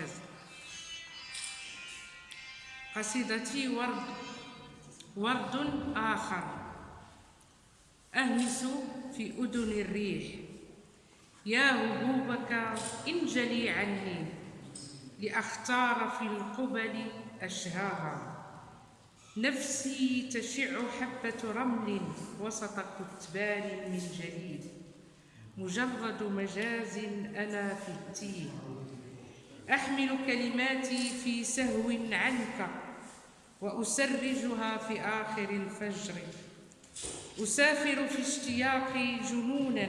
المركز قصيدتي ورد ورد آخر. أهمس في أذن الريح. يا هبوبك انجلي عني لأختار في القبل أشهاها. نفسي تشع حبة رمل وسط كتبان من جليد مجرد مجاز أنا في التيه. أحمل كلماتي في سهو عنك وأسرجها في آخر الفجر. أسافر في اشتياقي جنونا.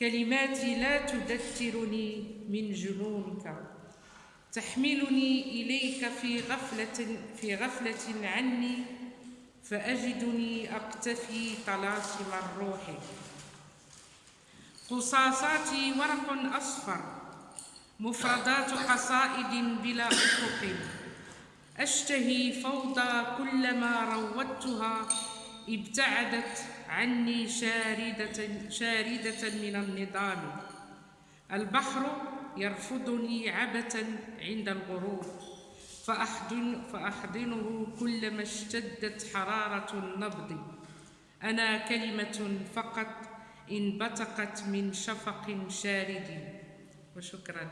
كلماتي لا تذكرني من جنونك. تحملني إليك في غفلة في غفلة عني فأجدني أقتفي طلاسم الروح قصاصاتي ورق أصفر. مفردات قصائد بلا أفق أشتهي فوضى كلما روضتها ابتعدت عني شاردة, شاردة من النظام البحر يرفضني عبثا عند الغروب فأحضن فأحضنه كلما اشتدت حرارة النبض. أنا كلمة فقط انبتقت من شفق شارد. وشكرا.